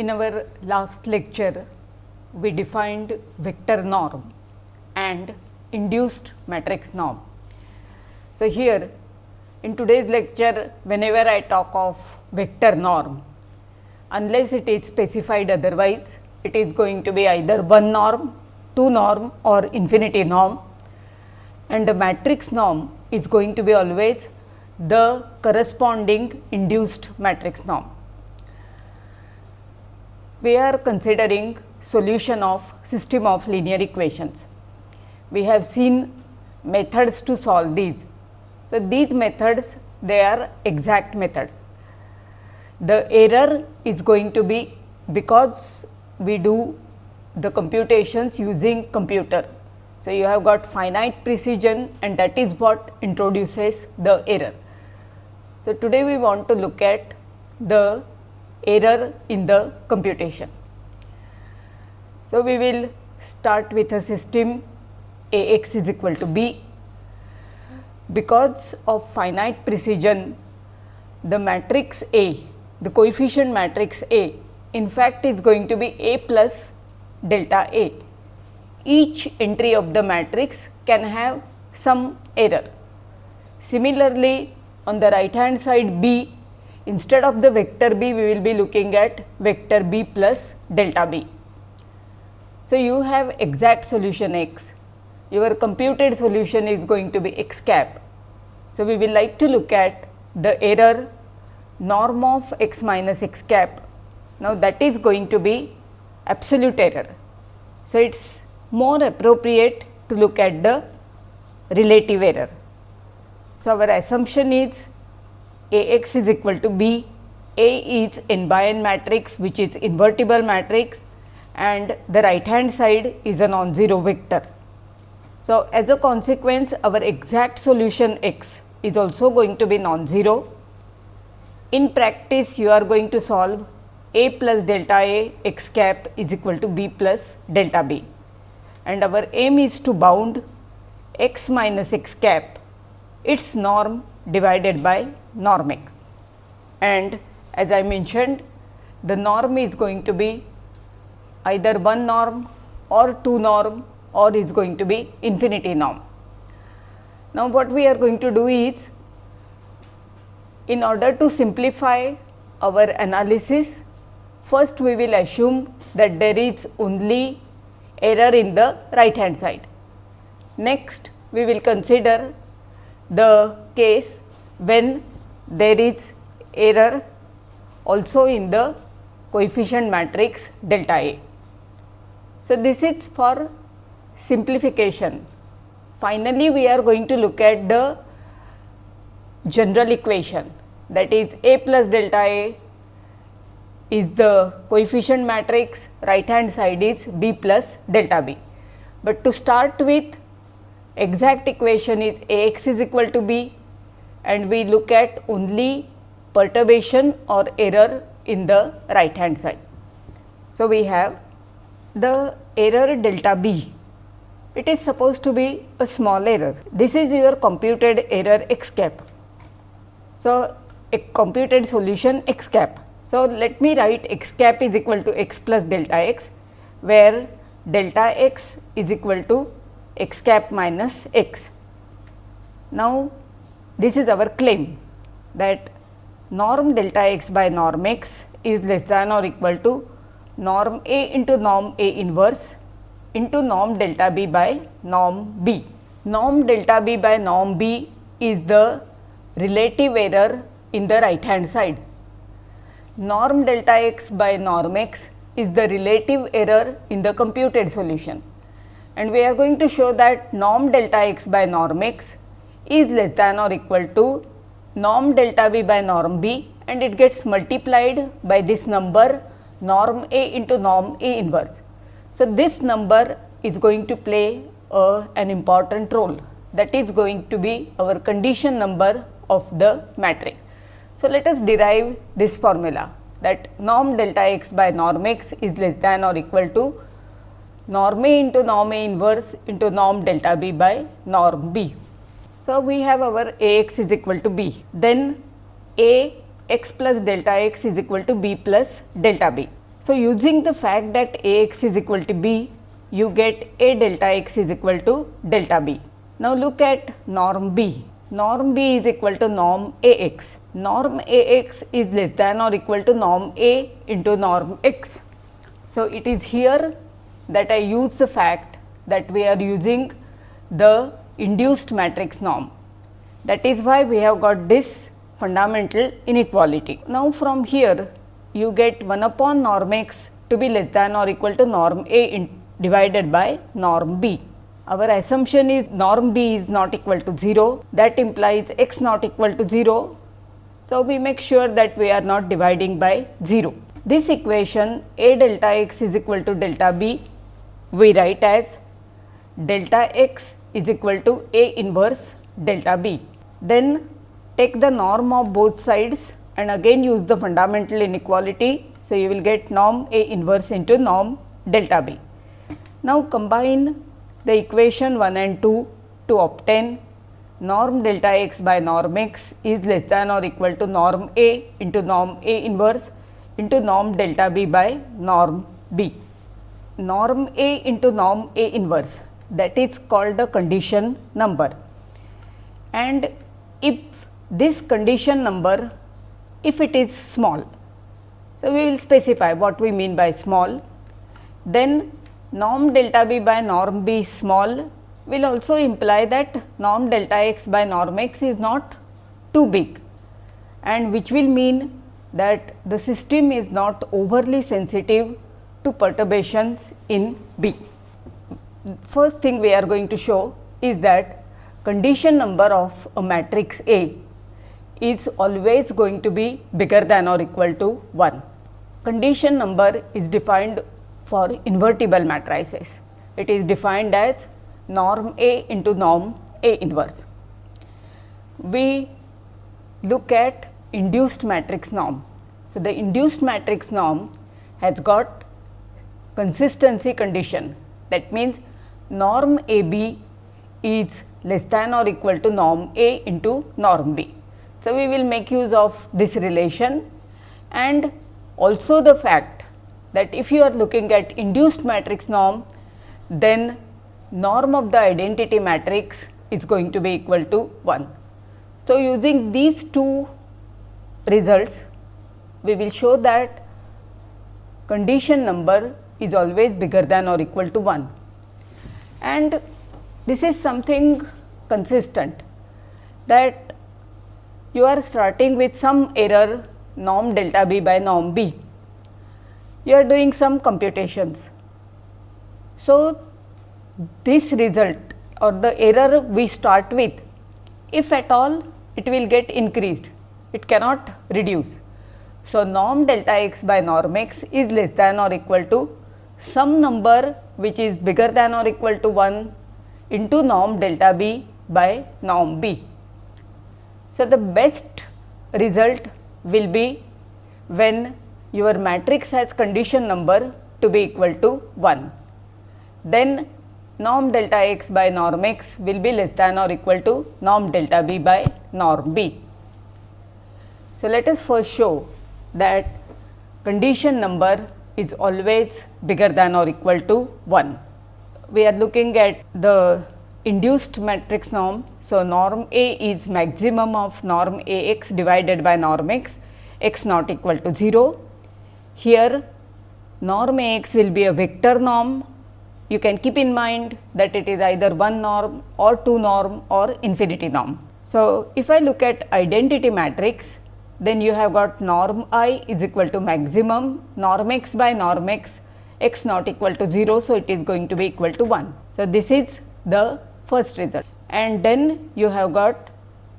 In our last lecture, we defined vector norm and induced matrix norm. So, here in today's lecture, whenever I talk of vector norm, unless it is specified otherwise, it is going to be either one norm, two norm or infinity norm and the matrix norm is going to be always the corresponding induced matrix norm. We are considering solution of system of linear equations. We have seen methods to solve these. So, these methods they are exact methods. The error is going to be because we do the computations using computer. So, you have got finite precision and that is what introduces the error. So, today we want to look at the error in the computation. So, we will start with a system A x is equal to b. Because of finite precision, the matrix A, the coefficient matrix A in fact is going to be A plus delta A. Each entry of the matrix can have some error. Similarly, on the right hand side B, instead of the vector B, we will be looking at vector B plus delta B. So, you have exact solution x, your computed solution is going to be x cap. So, we will like to look at the error norm of x minus x cap. Now, that is going to be absolute error. So, it is more appropriate to look at the relative error. So, our assumption is A x is equal to B, A is n by n matrix which is invertible matrix and the right hand side is a non-zero vector. So, as a consequence our exact solution x is also going to be non-zero. In practice you are going to solve a plus delta a x cap is equal to b plus delta b and our aim is to bound x minus x cap its norm divided by norm x. And as I mentioned the norm is going to be either one norm or two norm or is going to be infinity norm. Now, what we are going to do is in order to simplify our analysis first we will assume that there is only error in the right hand side. Next we will consider the case when there is error also in the coefficient matrix delta A. So, this is for simplification. Finally, we are going to look at the general equation that is A plus delta A is the coefficient matrix, right hand side is B plus delta B. But to start with exact equation is A x is equal to B and we look at only perturbation or error in the right hand side. So, we have the error delta B, it is supposed to be a small error. This is your computed error x cap. So, a computed solution x cap. So, let me write x cap is equal to x plus delta x, where delta x is equal to x cap minus x. Now, this is our claim that norm delta x by norm x is less than or equal to norm A into norm A inverse into norm delta B by norm B. Norm delta B by norm B is the relative error in the right hand side. Norm delta x by norm x is the relative error in the computed solution and we are going to show that norm delta x by norm x is less than or equal to norm delta b by norm b and it gets multiplied by this number norm A into norm A inverse. So, this number is going to play an important role that is going to be our condition number of the matrix. So, let us derive this formula that norm delta x by norm x is less than or equal to norm A into norm A inverse into norm delta B by norm B. So, we have our A x is equal to B, then A x plus delta x is equal to b plus delta b. So, using the fact that A x is equal to b, you get A delta x is equal to delta b. Now, look at norm b. Norm b is equal to norm A x. Norm A x is less than or equal to norm A into norm x. So, it is here that I use the fact that we are using the induced matrix norm. That is why we have got this fundamental inequality. Now, from here you get 1 upon norm x to be less than or equal to norm A divided by norm B. Our assumption is norm B is not equal to 0 that implies x not equal to 0. So, we make sure that we are not dividing by 0. This equation A delta x is equal to delta B we write as delta x is equal to A inverse delta B. Then take the norm of both sides and again use the fundamental inequality. So, you will get norm A inverse into norm delta B. Now, combine the equation 1 and 2 to obtain norm delta x by norm x is less than or equal to norm A into norm A inverse into norm delta B by norm B. Norm A into norm A inverse. That is called the condition number. And if this condition number if it is small. So, we will specify what we mean by small. Then norm delta b by norm b small will also imply that norm delta x by norm x is not too big. And which will mean that the system is not overly sensitive to perturbations in B. First thing we are going to show is that condition number of a matrix A is always going to be bigger than or equal to 1. Condition number is defined for invertible matrices. It is defined as norm A into norm A inverse. We look at induced matrix norm. So, the induced matrix norm has got consistency condition that means norm A B is less than or equal to norm A into norm B. So, we will make use of this relation and also the fact that if you are looking at induced matrix norm, then norm of the identity matrix is going to be equal to 1. So, using these two results, we will show that condition number is always bigger than or equal to 1 and this is something consistent that you are starting with some error norm delta b by norm b. You are doing some computations. So, this result or the error we start with, if at all it will get increased, it cannot reduce. So, norm delta x by norm x is less than or equal to some number which is bigger than or equal to 1 into norm delta b by norm b. So, the best result will be when your matrix has condition number to be equal to 1. Then norm delta x by norm x will be less than or equal to norm delta b by norm b. So, let us first show that condition number is always bigger than or equal to 1. We are looking at the induced matrix norm. So, norm A is maximum of norm A x divided by norm x, x not equal to 0. Here norm A x will be a vector norm. You can keep in mind that it is either one norm or two norm or infinity norm. So, if I look at identity matrix, then you have got norm i is equal to maximum norm x by norm x, x not equal to 0. So, it is going to be equal to 1. So, this is the first result and then you have got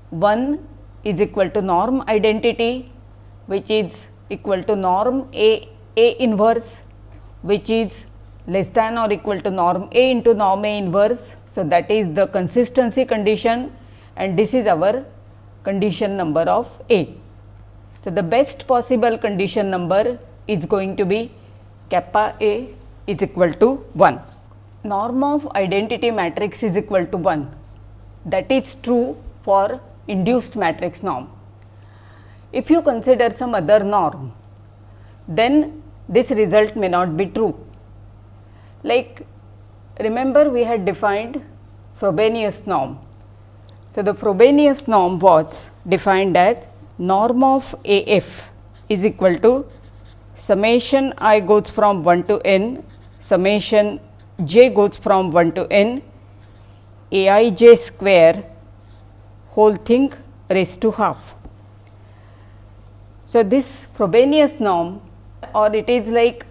1 is equal to norm identity which is equal to norm A A inverse which is less than or equal to norm A into norm A inverse. So, that is the consistency condition and this is our condition number of A. So, the best possible condition number is going to be kappa A is equal to 1 norm of identity matrix is equal to 1 that is true for induced matrix norm. If you consider some other norm then this result may not be true. Like remember we had defined Frobenius norm. So, the Frobenius norm was defined as norm of A f is equal to summation i goes from 1 to n, summation j goes from 1 to n, a i j square whole thing raised to half. So, this Frobenius norm or it is like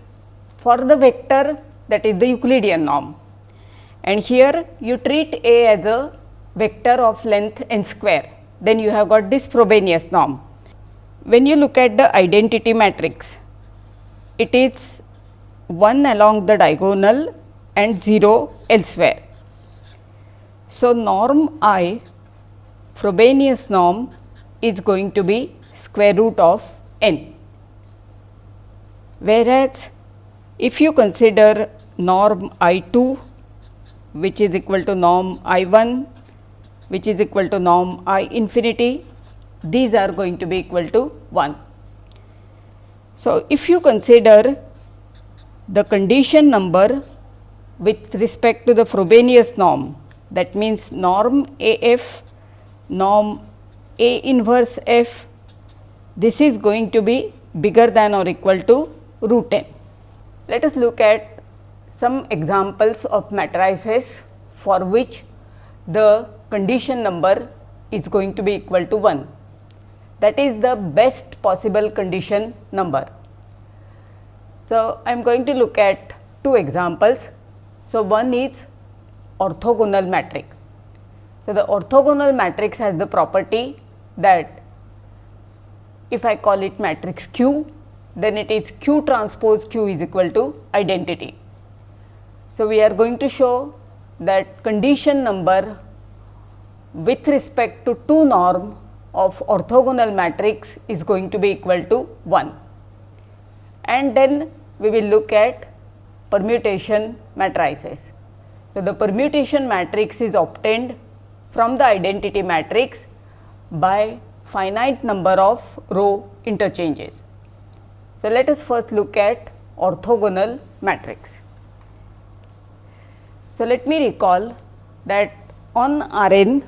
for the vector that is the Euclidean norm and here you treat A as a vector of length n square then you have got this Frobenius norm. When you look at the identity matrix it is 1 along the diagonal and 0 elsewhere. So, norm i Frobenius norm is going to be square root of n. Whereas, if you consider norm I 2 which is equal to norm I 1 which is equal to norm I infinity, these are going to be equal to 1. So, if you consider the condition number with respect to the Frobenius norm that means norm A f, norm A inverse f, this is going to be bigger than or equal to root n. Let us look at some examples of matrices for which the condition number is going to be equal to 1. That is the best possible condition number. So, I am going to look at two examples. So, one is orthogonal matrix. So, the orthogonal matrix has the property that if I call it matrix Q, then it is Q transpose Q is equal to identity. So, we are going to show that condition number with respect to two norm of orthogonal matrix is going to be equal to 1 and then we will look at permutation matrices. So, the permutation matrix is obtained from the identity matrix by finite number of row interchanges. So, let us first look at orthogonal matrix. So, let me recall that on R n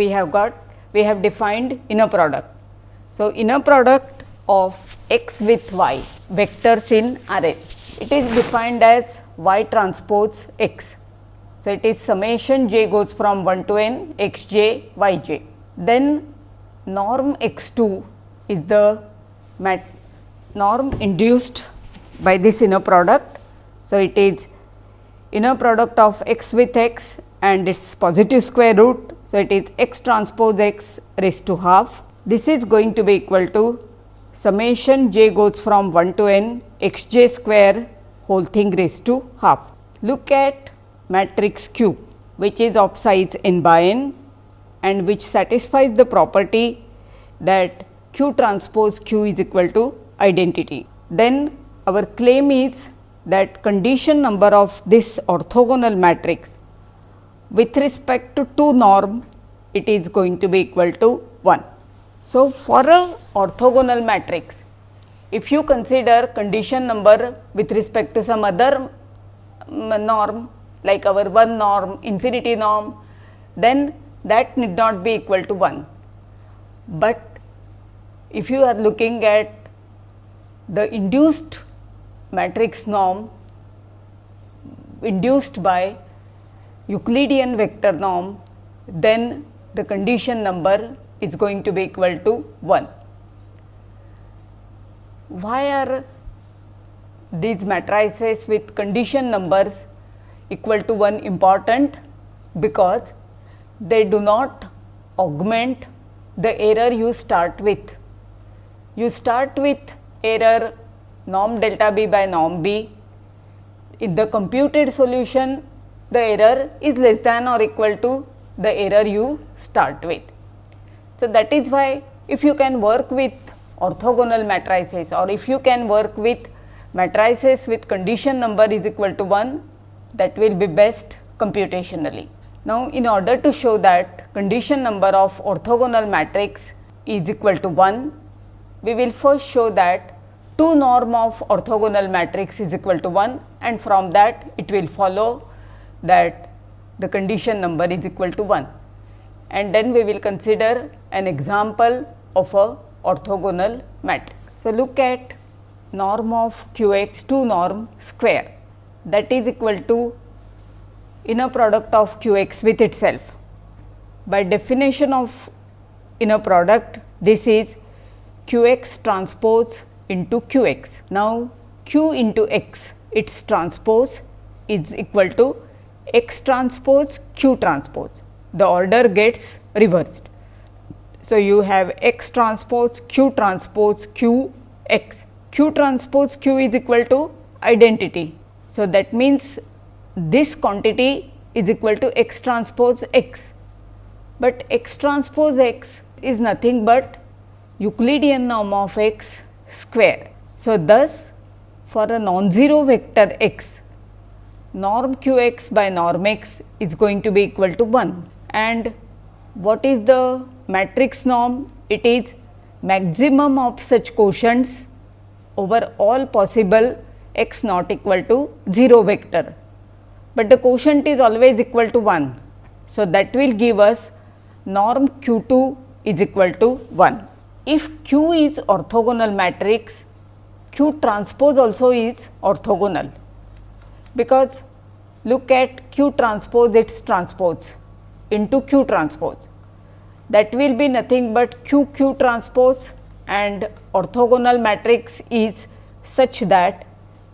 we have got we have defined inner product. So, inner product of x with y vectors in R n it is defined as y transpose x. So, it is summation j goes from 1 to n x j y j. Then norm x 2 is the mat norm induced by this inner product. So, it is inner product of x with x and its positive square root. So, it is x transpose x raised to half. This is going to be equal to summation j goes from 1 to n x j square whole thing raised to half. Look at matrix Q which is of size n by n and which satisfies the property that Q transpose Q is equal to identity. Then our claim is that condition number of this orthogonal matrix with respect to 2 norm it is going to be equal to 1. So, for a orthogonal matrix if you consider condition number with respect to some other mm, norm like our 1 norm infinity norm then that need not be equal to 1. But if you are looking at the induced matrix norm induced by Euclidean vector norm, then the condition number is going to be equal to 1. Why are these matrices with condition numbers equal to 1 important? Because they do not augment the error you start with. You start with error norm delta b by norm b. In the computed solution, the error is less than or equal to the error you start with. So, that is why if you can work with orthogonal matrices or if you can work with matrices with condition number is equal to 1 that will be best computationally. Now, in order to show that condition number of orthogonal matrix is equal to 1, we will first show that 2 norm of orthogonal matrix is equal to 1 and from that it will follow that the condition number is equal to 1 and then we will consider an example of a orthogonal matrix. So, look at norm of q x 2 norm square that is equal to inner product of q x with itself. By definition of inner product this is q x transpose into q x. Now, q into x its transpose is equal to x transpose q transpose the order gets reversed. So, you have x transpose q transpose q x q transpose q is equal to identity. So, that means this quantity is equal to x transpose x, but x transpose x is nothing but Euclidean norm of x square. So, thus for a non-zero vector x norm q x by norm x is going to be equal to 1 and what is the matrix norm? It is maximum of such quotients over all possible x not equal to 0 vector, but the quotient is always equal to 1. So, that will give us norm q 2 is equal to 1. If q is orthogonal matrix, q transpose also is orthogonal, because look at q transpose its transpose into q transpose. That will be nothing but q q transpose and orthogonal matrix is such that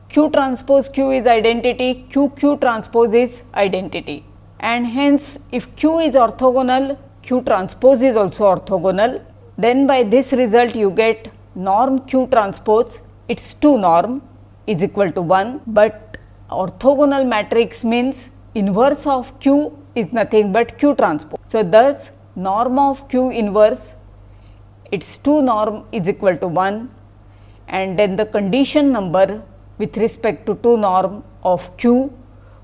q transpose q is identity, q q transpose is identity. And hence if q is orthogonal, q transpose is also orthogonal, then by this result you get norm q transpose. Its 2 norm is equal to 1, but orthogonal matrix means inverse of q is nothing but q transpose. So, thus norm of q inverse its 2 norm is equal to 1 and then the condition number with respect to 2 norm of q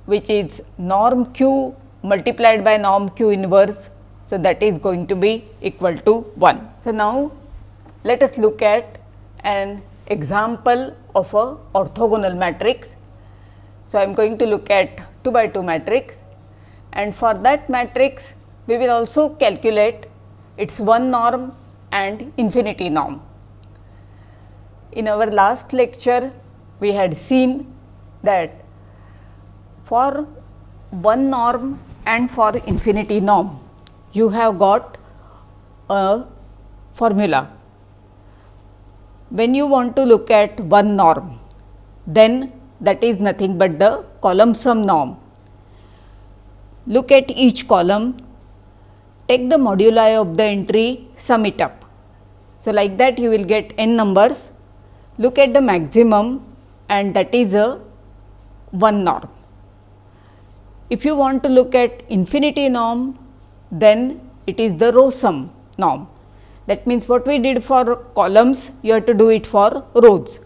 which is norm q multiplied by norm q inverse. So, that is going to be equal to 1. So, now let us look at an example of a orthogonal matrix. So, I am going to look at 2 by 2 matrix and for that matrix we will also calculate its one norm and infinity norm. In our last lecture we had seen that for one norm and for infinity norm you have got a formula. When you want to look at one norm then that is nothing but the column sum norm Look at each column, take the moduli of the entry, sum it up. So, like that you will get n numbers, look at the maximum and that is a 1 norm. If you want to look at infinity norm, then it is the row sum norm. That means, what we did for columns, you have to do it for rows.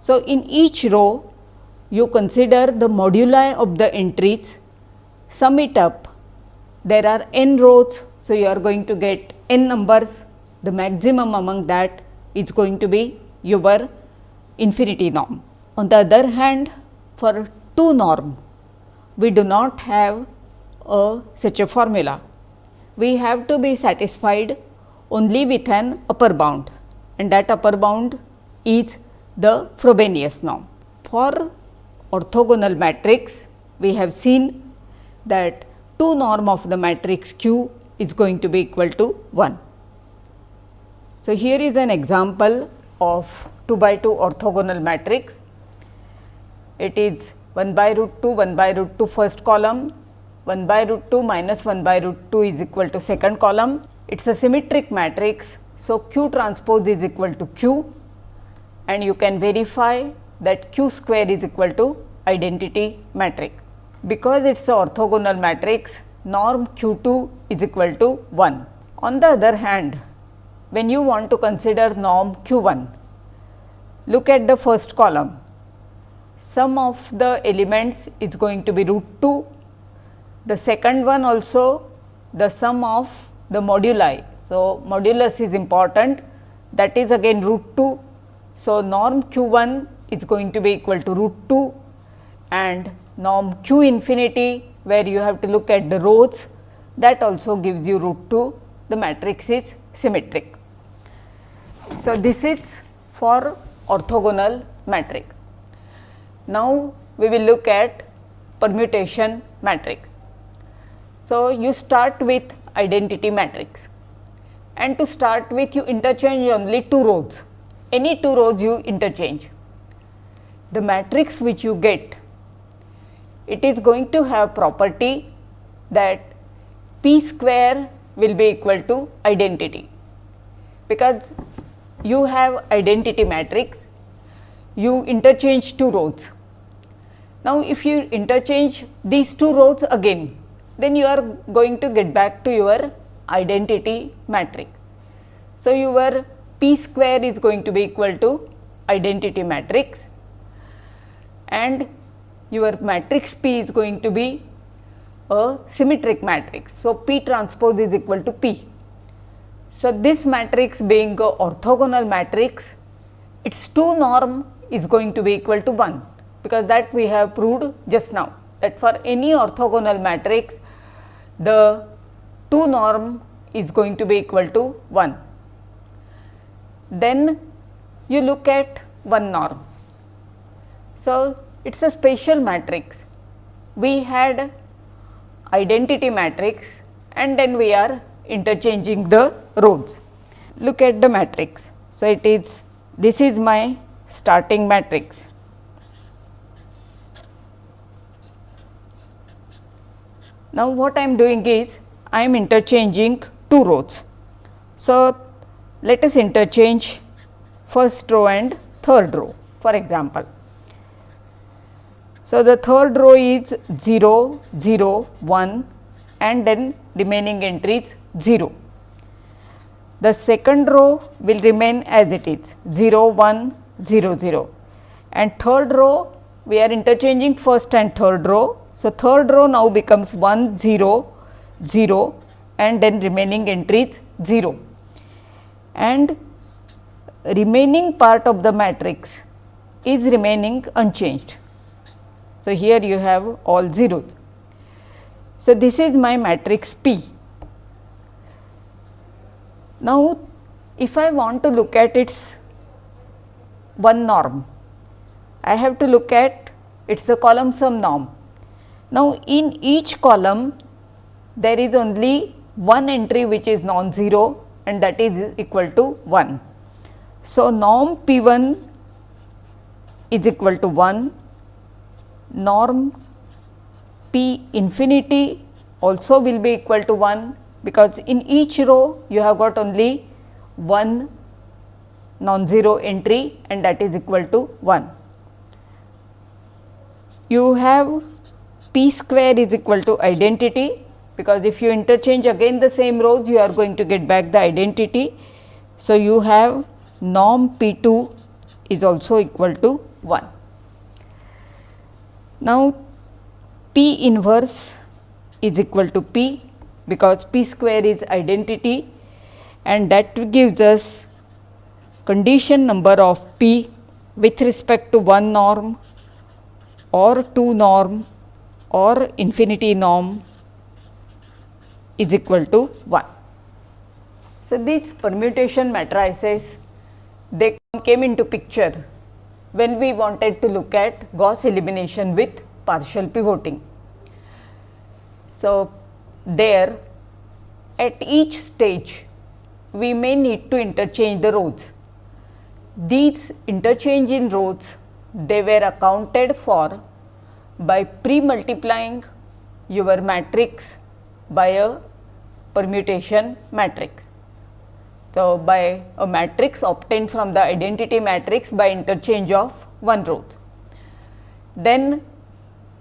So, in each row, you consider the moduli of the entries sum it up, there are n rows. So, you are going to get n numbers, the maximum among that is going to be your infinity norm. On the other hand, for 2 norm, we do not have a such a formula. We have to be satisfied only with an upper bound and that upper bound is the Frobenius norm. For orthogonal matrix, we have seen that 2 norm of the matrix Q is going to be equal to 1. So, here is an example of 2 by 2 orthogonal matrix. It is 1 by root 2, 1 by root 2 first column, 1 by root 2 minus 1 by root 2 is equal to second column. It is a symmetric matrix. So, Q transpose is equal to Q and you can verify that Q square is equal to identity matrix because it is a orthogonal matrix norm q 2 is equal to 1. On the other hand, when you want to consider norm q 1, look at the first column. Sum of the elements is going to be root 2. The second one also the sum of the moduli. So, modulus is important that is again root 2. So, norm q 1 is going to be equal to root 2 and norm q infinity where you have to look at the rows that also gives you root 2 the matrix is symmetric. So, this is for orthogonal matrix. Now, we will look at permutation matrix. So, you start with identity matrix and to start with you interchange only two rows, any two rows you interchange. The matrix which you get, it is going to have property that p square will be equal to identity, because you have identity matrix, you interchange two rows. Now, if you interchange these two rows again, then you are going to get back to your identity matrix. So, your p square is going to be equal to identity matrix and your matrix P is going to be a symmetric matrix. So, P transpose is equal to P. So, this matrix being a orthogonal matrix, its 2 norm is going to be equal to 1, because that we have proved just now that for any orthogonal matrix, the 2 norm is going to be equal to 1. Then you look at 1 norm. So, it is a spatial matrix. We had identity matrix and then we are interchanging the rows. Look at the matrix. So, it is this is my starting matrix. Now, what I am doing is I am interchanging two rows. So, let us interchange first row and third row for example. So, the third row is 0, 0, 1 and then remaining entries 0. The second row will remain as it is 0, 1, 0, 0 and third row we are interchanging first and third row. So, third row now becomes 1, 0, 0 and then remaining entries 0 and remaining part of the matrix is remaining unchanged. So, here you have all zeros. So, this is my matrix P. Now, if I want to look at its one norm, I have to look at its the column sum norm. Now, in each column there is only one entry which is non-zero and that is equal to 1. So, norm P 1 is equal to 1, norm P infinity also will be equal to 1 because in each row you have got only one non-zero entry and that is equal to 1. You have p square is equal to identity because if you interchange again the same rows you are going to get back the identity. So, you have norm P 2 is also equal to 1. Now, P inverse is equal to P because P square is identity and that gives us condition number of P with respect to one norm or two norm or infinity norm is equal to 1. So, these permutation matrices they came into picture when we wanted to look at Gauss elimination with partial pivoting. So, there at each stage we may need to interchange the rows. These interchange in rows they were accounted for by pre-multiplying your matrix by a permutation matrix. So, by a matrix obtained from the identity matrix by interchange of one row. Then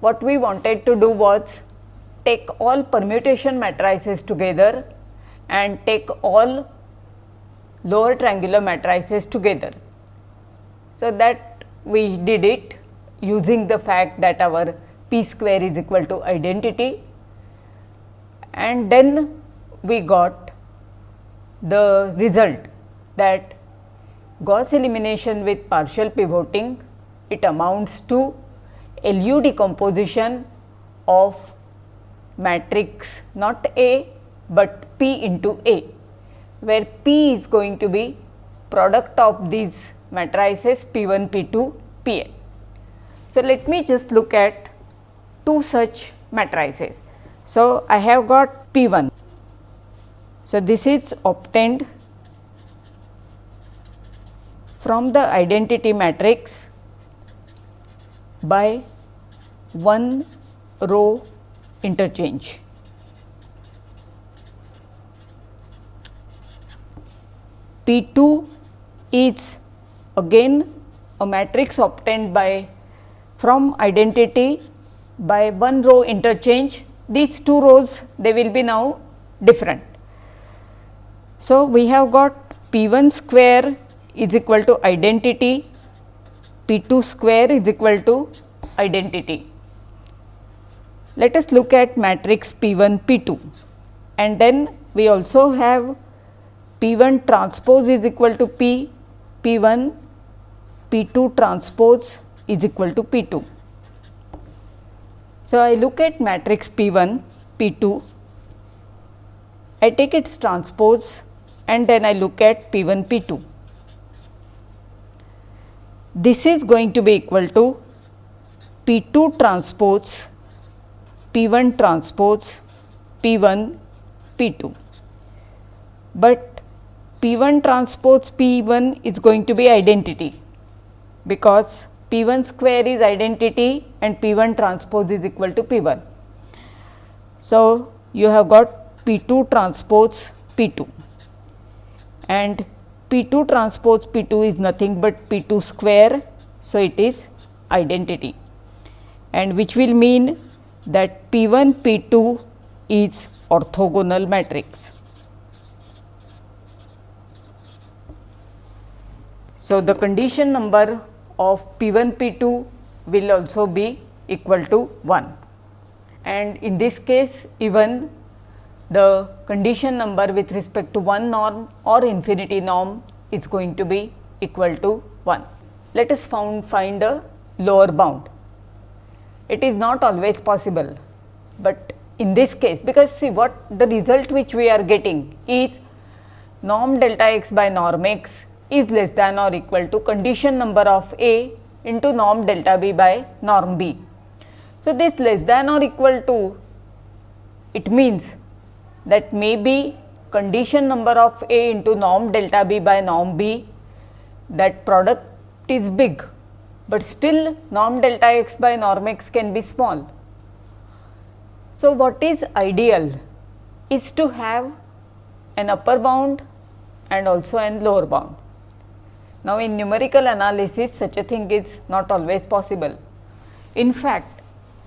what we wanted to do was take all permutation matrices together and take all lower triangular matrices together. So, that we did it using the fact that our p square is equal to identity and then we got the result that Gauss elimination with partial pivoting, it amounts to LU decomposition of matrix not A, but P into A, where P is going to be product of these matrices P 1, P 2, P n. So, let me just look at two such matrices. So, I have got P 1. So, this is obtained from the identity matrix by one row interchange. P 2 is again a matrix obtained by from identity by one row interchange these two rows they will be now different. So, we have got P 1 square is equal to identity, P 2 square is equal to identity. Let us look at matrix P 1 P 2 and then we also have P 1 transpose is equal to P, P 1, P 2 transpose is equal to P 2. So, I look at matrix P 1, P 2, I take its transpose and then I look at P 1, P 2. This is going to be equal to P 2 transpose P 1 transpose P 1 P 2. But P 1 transpose P 1 is going to be identity because P 1 square is identity and P 1 transpose is equal to P 1. So, you have got P 2 transpose P 2 and P 2 transpose P 2 is nothing but P 2 square. So, it is identity and which will mean that P 1 P 2 is orthogonal matrix. So, the condition number of P 1 P 2 will also be equal to 1 and in this case even the condition number with respect to one norm or infinity norm is going to be equal to 1. Let us found, find a lower bound. It is not always possible, but in this case because see what the result which we are getting is norm delta x by norm x is less than or equal to condition number of A into norm delta B by norm B. So, this less than or equal to it means that may be condition number of A into norm delta B by norm B that product is big, but still norm delta x by norm x can be small. So, what is ideal is to have an upper bound and also an lower bound. Now, in numerical analysis such a thing is not always possible. In fact,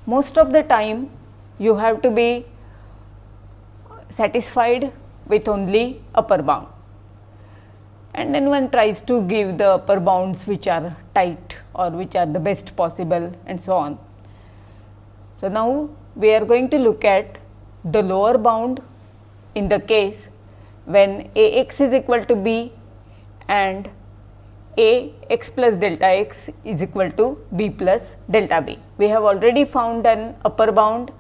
most of the time you have to be satisfied with only upper bound and then one tries to give the upper bounds which are tight or which are the best possible and so on. So, now we are going to look at the lower bound in the case when A x is equal to b and a x plus delta x is equal to b plus delta b. We have already found an upper bound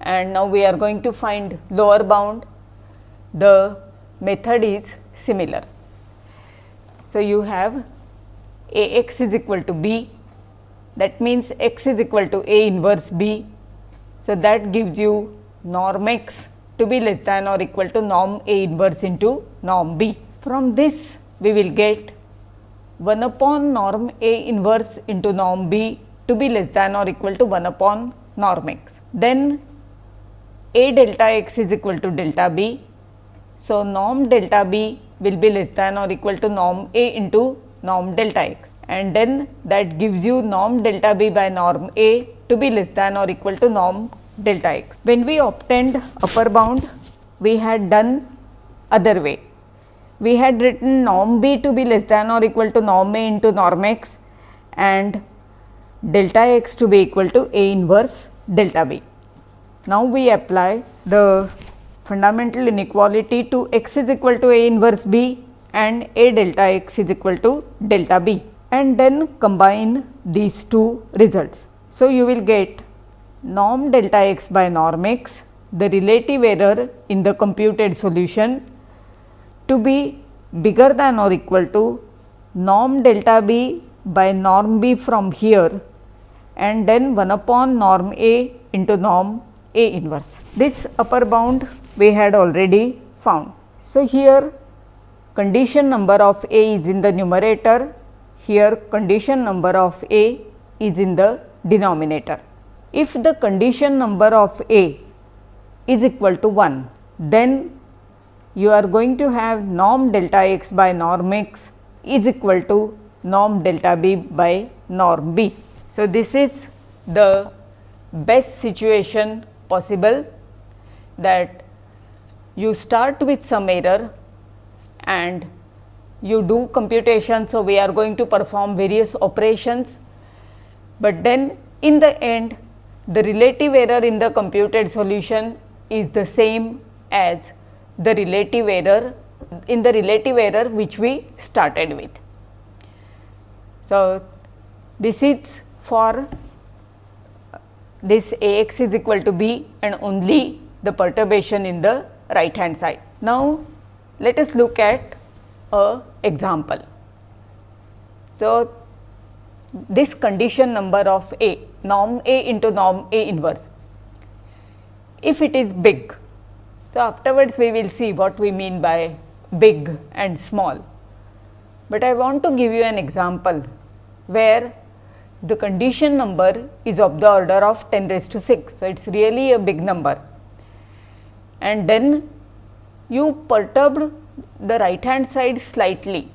and now we are going to find lower bound. The method is similar. So, you have a x is equal to b that means x is equal to a inverse b. So, that gives you norm x to be less than or equal to norm a inverse into norm b. From this we will get 1 upon norm A inverse into norm B to be less than or equal to 1 upon norm x. Then A delta x is equal to delta B. So, norm delta B will be less than or equal to norm A into norm delta x and then that gives you norm delta B by norm A to be less than or equal to norm delta x. When we obtained upper bound, we had done other way we had written norm b to be less than or equal to norm a into norm x and delta x to be equal to a inverse delta b. Now, we apply the fundamental inequality to x is equal to a inverse b and A delta x is equal to delta b and then combine these two results. So, you will get norm delta x by norm x the relative error in the computed solution to be bigger than or equal to norm delta b by norm b from here and then 1 upon norm a into norm a inverse. This upper bound we had already found. So, here condition number of a is in the numerator, here condition number of a is in the denominator. If the condition number of a is equal to 1, then you are going to have norm delta x by norm x is equal to norm delta b by norm b. So, this is the best situation possible that you start with some error and you do computation. So, we are going to perform various operations, but then in the end the relative error in the computed solution is the same as the relative error in the relative error which we started with. So, this is for this A x is equal to b and only the perturbation in the right hand side. Now, let us look at a example. So, this condition number of A norm A into norm A inverse if it is big. So, afterwards we will see what we mean by big and small, but I want to give you an example where the condition number is of the order of 10 raised to 6. So, it is really a big number and then you perturbed the right hand side slightly.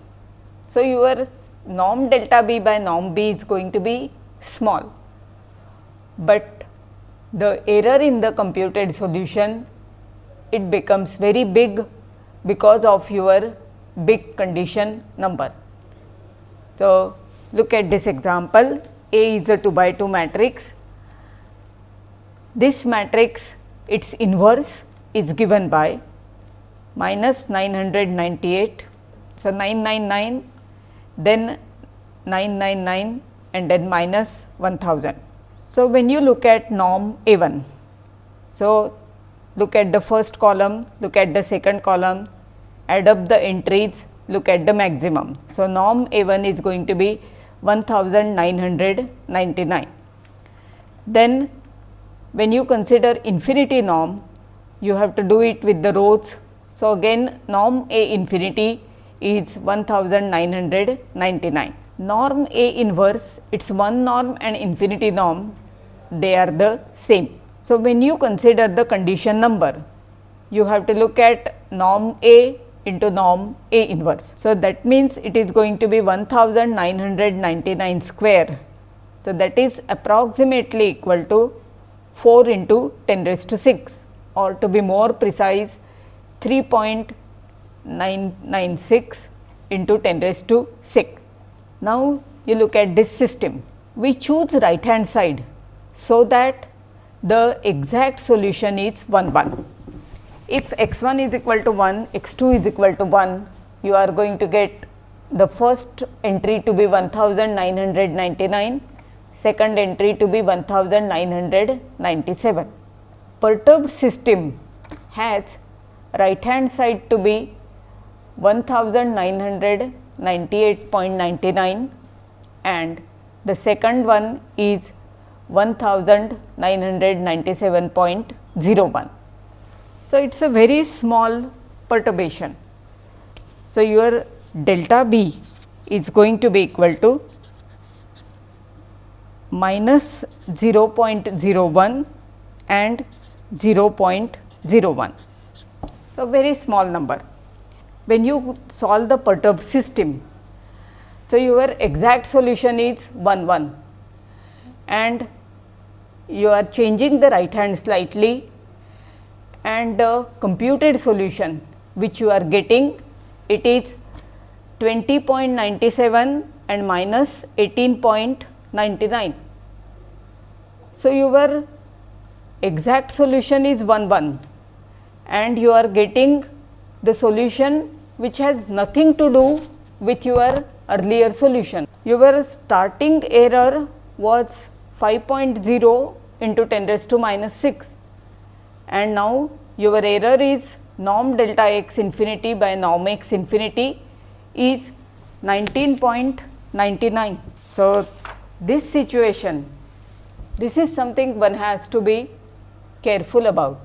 So, your norm delta b by norm b is going to be small, but the error in the computed solution it becomes very big because of your big condition number. So, look at this example A is a 2 by 2 matrix. This matrix its inverse is given by minus 998. So, 999 then 999 and then minus 1000. So, when you look at norm A 1, so look at the first column, look at the second column, add up the entries, look at the maximum. So, norm A 1 is going to be 1999. Then when you consider infinity norm, you have to do it with the rows so, again norm A infinity is 1999. Norm A inverse it is one norm and infinity norm they are the same. So, when you consider the condition number you have to look at norm A into norm A inverse. So, that means it is going to be 1999 square. So, that is approximately equal to 4 into 10 raised to 6 or to be more precise 3.996 into 10 raised to 6. Now, you look at this system. We choose right hand side, so that the exact solution is 1 1. If x 1 is equal to 1, x 2 is equal to 1, you are going to get the first entry to be 1999, second entry to be 1997. Perturbed system has right hand side to be 1998.99 and the second one is 1997.01. So, it is a very small perturbation. So, your delta b is going to be equal to minus 0.01 and 0.01. So, very small number. When you solve the perturbed system, so your exact solution is 1 1 and you are changing the right hand slightly and the computed solution which you are getting it is 20.97 and minus 18.99. So, your exact solution is 1 1 and you are getting the solution which has nothing to do with your earlier solution. Your starting error was 5.0 into 10 raised to minus 6 and now your error is norm delta x infinity by norm x infinity is 19.99. So, this situation this is something one has to be careful about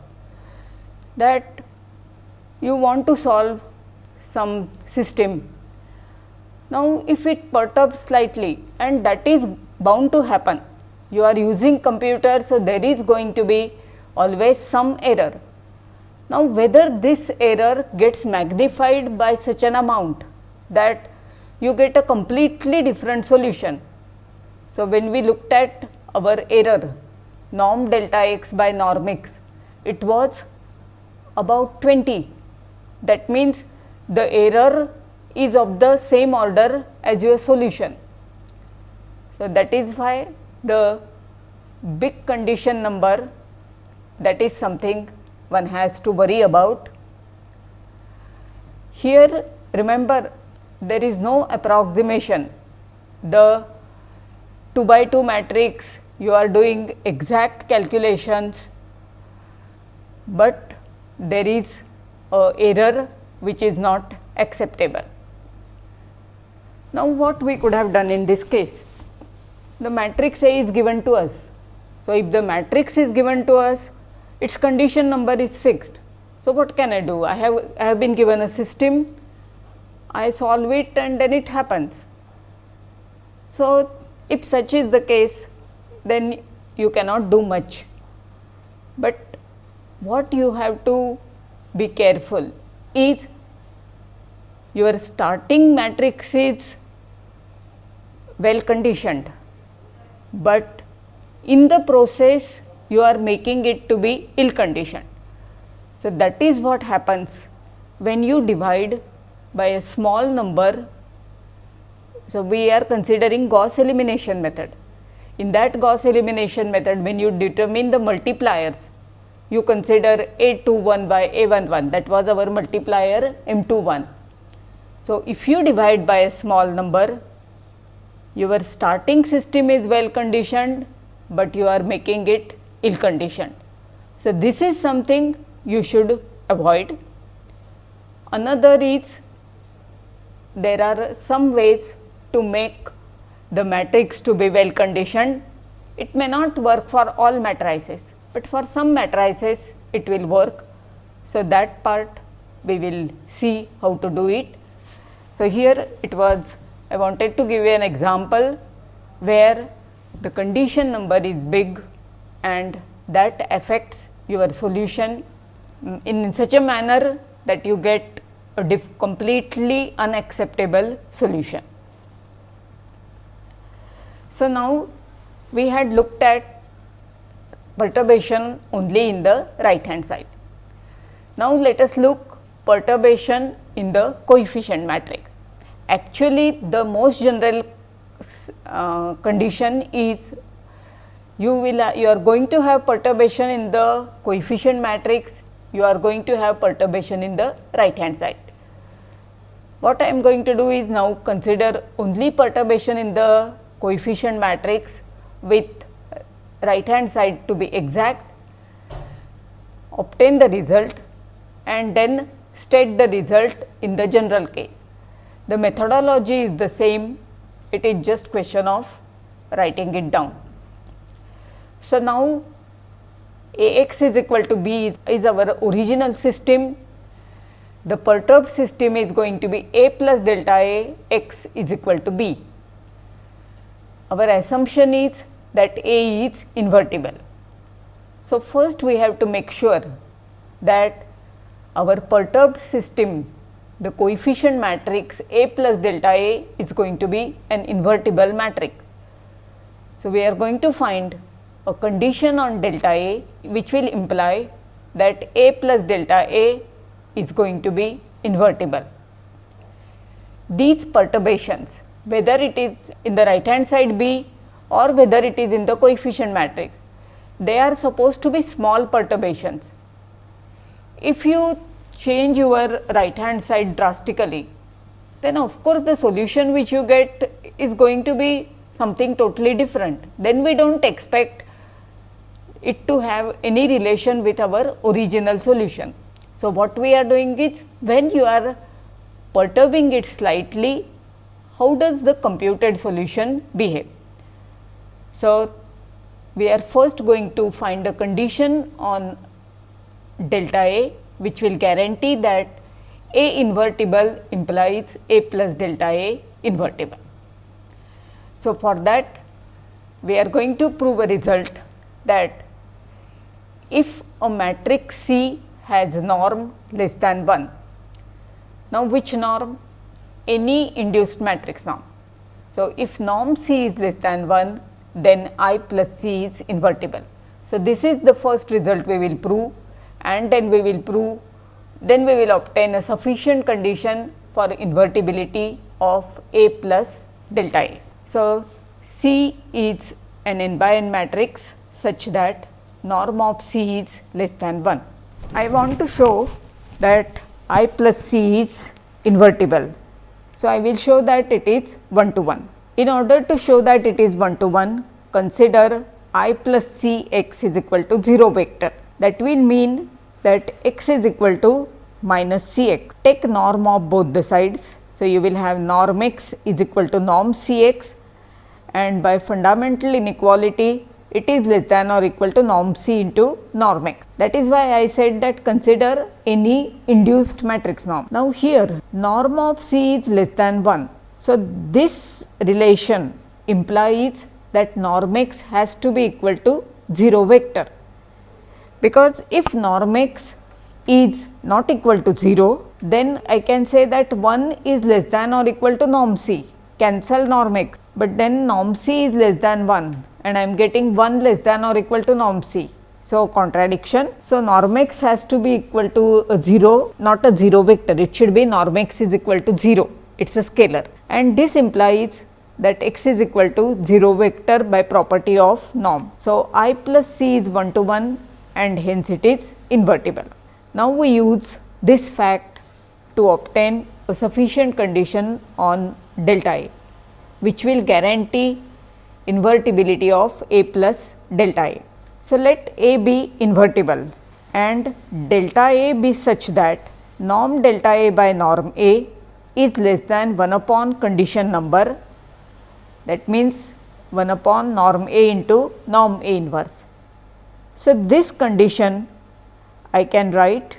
that you want to solve some system. Now, if it perturbs slightly and that is bound to happen, you are using computer. So, there is going to be always some error. Now, whether this error gets magnified by such an amount that you get a completely different solution. So, when we looked at our error norm delta x by norm x, it was about 20. That means, the error is of the same order as your solution. So, that is why the big condition number that is something one has to worry about. Here remember there is no approximation. The 2 by 2 matrix you are doing exact calculations, but there is a error which is not acceptable. Now, what we could have done in this case? The matrix A is given to us. So, if the matrix is given to us, its condition number is fixed. So, what can I do? I have, I have been given a system, I solve it and then it happens. So, if such is the case, then you cannot do much. But what you have to be careful is your starting matrix is well conditioned, but in the process you are making it to be ill conditioned. So, that is what happens when you divide by a small number. So, we are considering Gauss elimination method. In that Gauss elimination method, when you determine the multipliers, you consider A 2 1 by A 1 1 that was our multiplier M 2 1. So, if you divide by a small number, your starting system is well conditioned, but you are making it ill conditioned. So, this is something you should avoid. Another is there are some ways to make the matrix to be well conditioned. It may not work for all matrices, but for some matrices it will work. So, that part we will see how to do it. So, here it was I wanted to give you an example where the condition number is big and that affects your solution in such a manner that you get a completely unacceptable solution. So, now we had looked at perturbation only in the right hand side. Now, let us look perturbation in the coefficient matrix. Actually, the most general uh, condition is you will uh, you are going to have perturbation in the coefficient matrix, you are going to have perturbation in the right hand side. What I am going to do is now consider only perturbation in the coefficient matrix with right hand side to be exact, obtain the result and then state the result in the general case. The methodology is the same, it is just question of writing it down. So, now A x is equal to b is, our original system, the perturbed system is going to be A plus delta A x is equal to b. Our assumption is that A is invertible. So, first we have to make sure that our perturbed system the coefficient matrix A plus delta A is going to be an invertible matrix. So, we are going to find a condition on delta A which will imply that A plus delta A is going to be invertible. These perturbations whether it is in the right hand side B or whether it is in the coefficient matrix, they are supposed to be small perturbations. If you change your right hand side drastically, then of course, the solution which you get is going to be something totally different. Then we do not expect it to have any relation with our original solution. So, what we are doing is when you are perturbing it slightly, how does the computed solution behave? So, we are first going to find a condition on delta A which will guarantee that A invertible implies A plus delta A invertible. So, for that we are going to prove a result that if a matrix C has norm less than 1. Now, which norm? Any induced matrix norm. So, if norm C is less than 1 then I plus C is invertible. So, this is the first result we will prove and then we will prove then we will obtain a sufficient condition for invertibility of A plus delta A. So, C is an n by n matrix such that norm of C is less than 1. I want to show that I plus C is invertible. So, I will show that it is 1 to 1. In order to show that it is 1 to 1, consider i plus c x is equal to 0 vector. That will mean that x is equal to minus c x. Take norm of both the sides. So, you will have norm x is equal to norm c x and by fundamental inequality it is less than or equal to norm c into norm x. That is why I said that consider any induced matrix norm. Now, here norm of c is less than 1 so, this relation implies that norm x has to be equal to 0 vector, because if norm x is not equal to 0, then I can say that 1 is less than or equal to norm c, cancel norm x, but then norm c is less than 1 and I am getting 1 less than or equal to norm c. So, contradiction. So, norm x has to be equal to 0, not a 0 vector, it should be norm x is equal to 0, it is a scalar and this implies that x is equal to 0 vector by property of norm. So, i plus c is 1 to 1 and hence it is invertible. Now, we use this fact to obtain a sufficient condition on delta A, which will guarantee invertibility of A plus delta A. So, let A be invertible and delta A be such that norm delta A by norm A is less than 1 upon condition number that means 1 upon norm A into norm A inverse. So, this condition I can write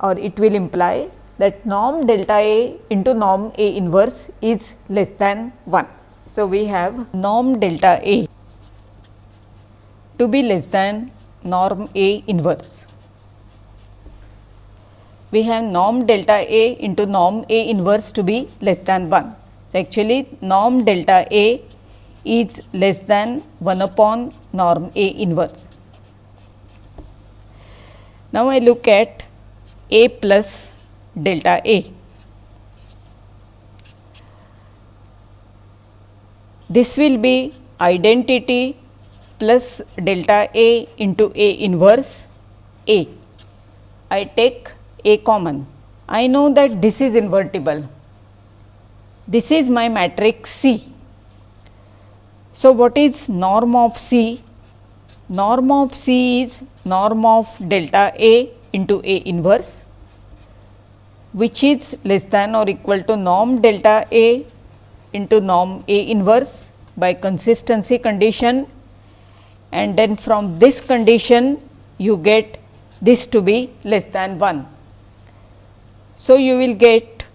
or it will imply that norm delta A into norm A inverse is less than 1. So, we have norm delta A to be less than norm A inverse we have norm delta A into norm A inverse to be less than 1. So, actually norm delta A is less than 1 upon norm A inverse. Now, I look at A plus delta A. This will be identity plus delta A into A inverse A. I take a common. I know that this is invertible. This is my matrix C. So, what is norm of C? Norm of C is norm of delta A into A inverse which is less than or equal to norm delta A into norm A inverse by consistency condition and then from this condition you get this to be less than 1. So, you will get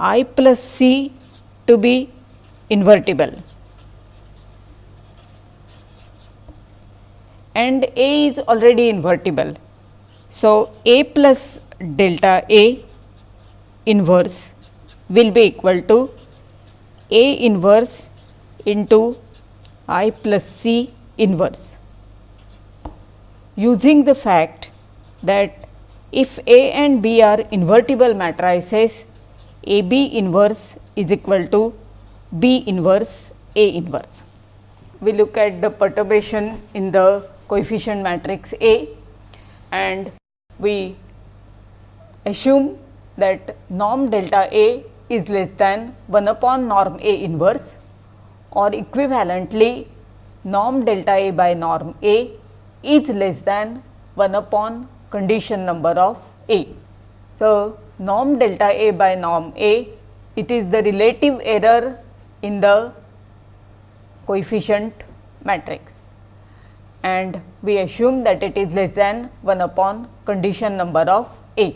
i plus c to be invertible and A is already invertible. So, A plus delta A inverse will be equal to A inverse into I plus C inverse. Using the fact that if A and B are invertible matrices, A B inverse is equal to B inverse A inverse. We look at the perturbation in the coefficient matrix A and we assume that norm delta A is less than 1 upon norm A inverse or equivalently norm delta A by norm A is less than 1 upon condition number of A. So, norm delta A by norm A it is the relative error in the coefficient matrix and we assume that it is less than 1 upon condition number of A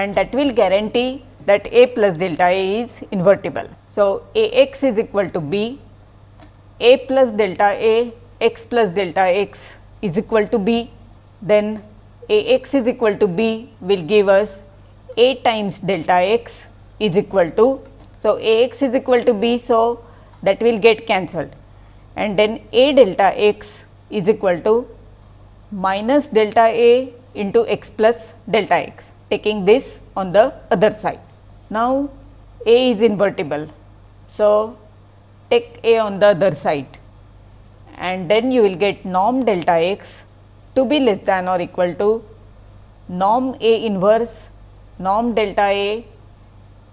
and that will guarantee that A plus delta A is invertible. So, A x is equal to B, A plus delta A x plus delta x is equal to B, then A x is equal to B will give us A times delta x is equal to. So, A x is equal to B. So, that will get cancelled and then A delta x is equal to minus delta A into x plus delta x taking this on the other side. Now, A is invertible. So, take A on the other side and then you will get norm delta x to be less than or equal to norm A inverse norm delta A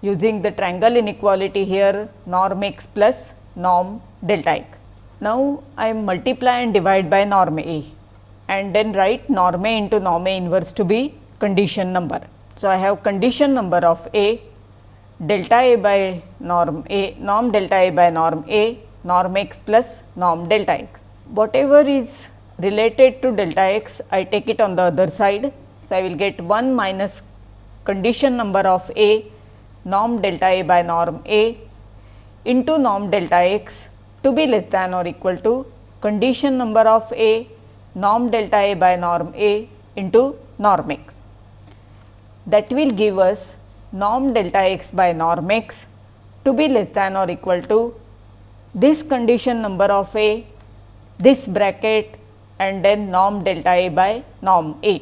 using the triangle inequality here norm x plus norm delta x. Now, I multiply and divide by norm A and then write norm A into norm A inverse to be condition number. So, I have condition number of A delta A by norm A norm delta A by norm A norm x plus norm delta x. Whatever is related to delta x I take it on the other side. So, I will get 1 minus condition number of A norm delta A by norm A into norm delta x to be less than or equal to condition number of A norm delta A by norm A into norm x. That will give us norm delta x by norm x to be less than or equal to this condition number of A, this bracket and then norm delta A by norm A.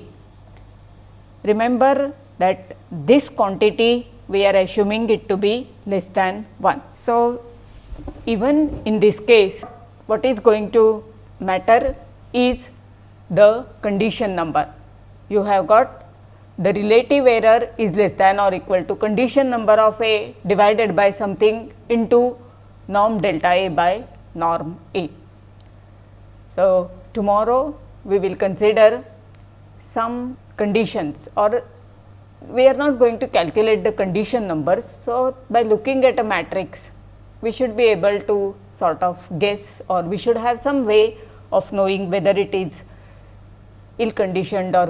Remember that this quantity we are assuming it to be less than 1. So, even in this case what is going to matter is the condition number. You have got the relative error is less than or equal to condition number of A divided by something into norm delta A by norm A. So, tomorrow we will consider some conditions or we are not going to calculate the condition numbers. So, by looking at a matrix we should be able to sort of guess or we should have some way of knowing whether it is ill conditioned or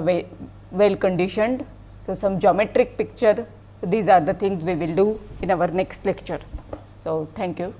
well conditioned. So, some geometric picture these are the things we will do in our next lecture. So, thank you.